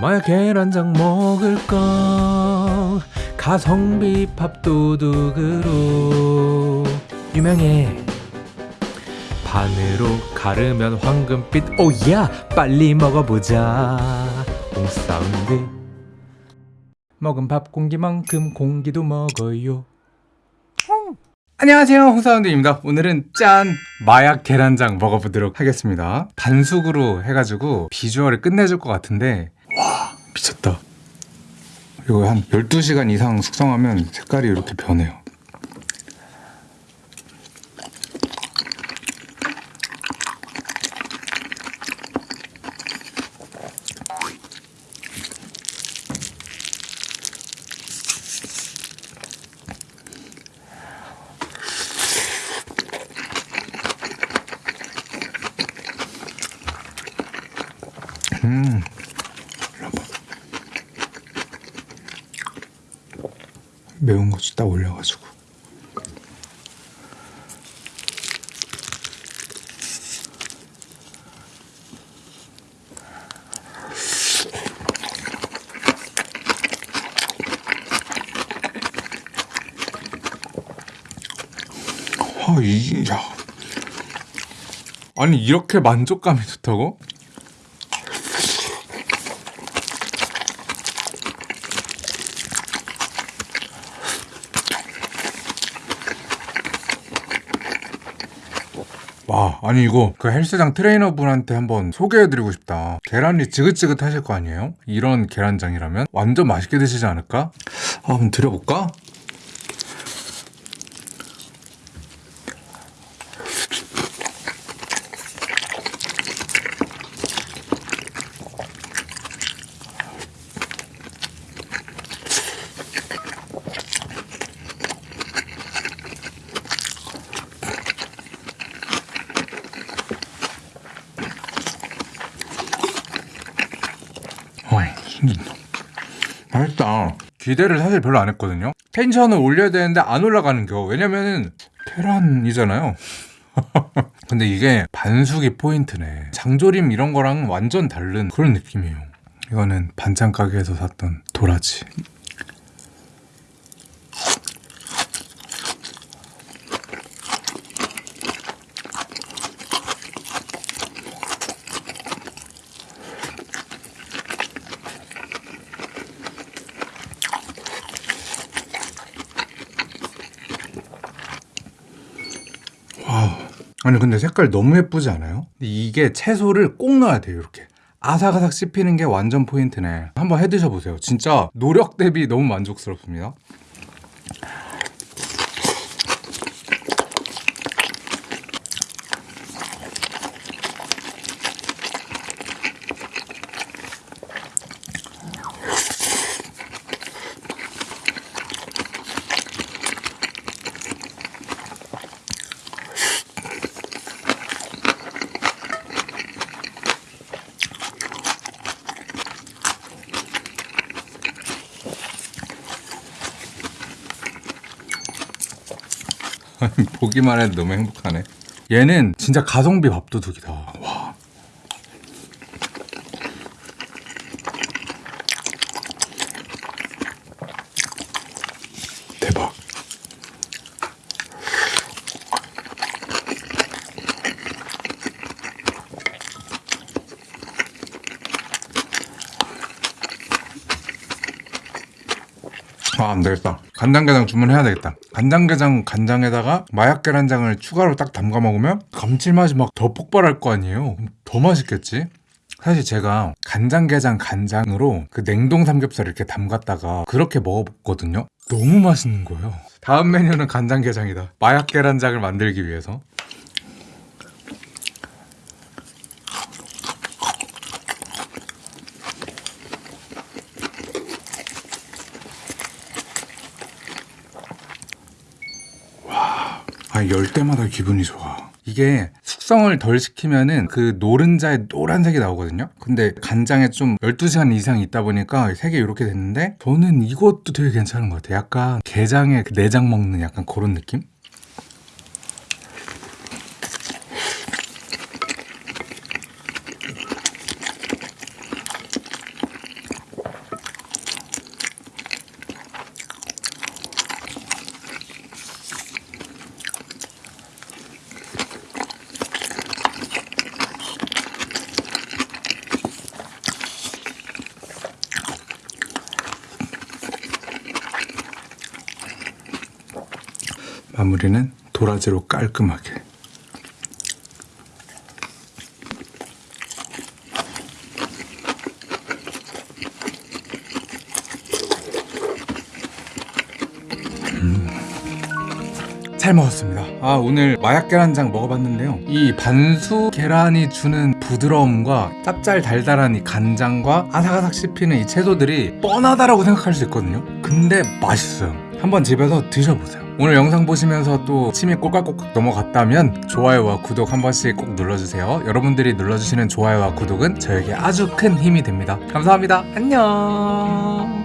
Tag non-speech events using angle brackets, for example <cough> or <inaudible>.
마야 계란장 먹을까 가성비 밥도둑으로. 유명해. 반으로 가르면 황금빛. 오야! 빨리 먹어보자. 홍사운드 먹은 밥 공기만큼 공기도 먹어요. 안녕하세요. 홍사운드입니다. 오늘은 짠! 마약 계란장 먹어보도록 하겠습니다. 반숙으로 해가지고 비주얼을 끝내줄 것 같은데 와 미쳤다 이거 한 12시간 이상 숙성하면 색깔이 이렇게 변해요 음. 매운 고추 딱 올려가지고 아, 이, 야. 아니, 이렇게 만족감이 좋다고? 와 아니 이거 그 헬스장 트레이너분한테 한번 소개해드리고 싶다 계란이 지긋지긋 하실 거 아니에요? 이런 계란장이라면 완전 맛있게 드시지 않을까? 아, 한번 드려볼까? 맛있다. 기대를 사실 별로 안 했거든요. 텐션을 올려야 되는데 안 올라가는 겨. 왜냐면은 계란이잖아요. <laughs> 근데 이게 반숙이 포인트네. 장조림 이런 거랑 완전 다른 그런 느낌이에요. 이거는 반찬 가게에서 샀던 도라지. 아니 근데 색깔 너무 예쁘지 않아요? 이게 채소를 꼭 넣어야 돼요 이렇게. 아삭아삭 씹히는 게 완전 포인트네. 한번 해 드셔보세요. 진짜 노력 대비 너무 만족스럽습니다 <laughs> 보기만 해도 너무 행복하네 얘는 진짜 가성비 밥도둑이다 와. 아, 안 되겠다. 간장게장 주문해야 되겠다. 간장게장 간장에다가 마약 계란장을 추가로 딱 담가 먹으면 감칠맛이 막 더 폭발할 거 아니에요. 더 맛있겠지? 사실 제가 간장게장 간장으로 그 냉동 삼겹살 이렇게 담갔다가 그렇게 먹어봤거든요. 너무 맛있는 거예요. 다음 메뉴는 간장게장이다. 마약 계란장을 만들기 위해서. 아, 열 때마다 기분이 좋아. 이게 숙성을 덜 시키면은 그 노른자에 노란색이 나오거든요. 근데 간장에 좀 12시간 이상 있다 보니까 색이 이렇게 됐는데 저는 이것도 되게 괜찮은 것 같아요. 약간 게장에 그 내장 먹는 약간 그런 느낌? 마무리는 도라지로 깔끔하게. 잘 먹었습니다. 아, 오늘 마약 계란장 먹어봤는데요. 이 반수 계란이 주는 부드러움과 짭짤 달달한 이 간장과 아삭아삭 씹히는 이 채소들이 뻔하다라고 생각할 수 있거든요. 근데 맛있어요. 한번 집에서 드셔보세요. 오늘 영상 보시면서 또 침이 꼴깍꼴깍 넘어갔다면 좋아요와 구독 한 번씩 꼭 눌러주세요. 여러분들이 눌러주시는 좋아요와 구독은 저에게 아주 큰 힘이 됩니다. 감사합니다. 안녕.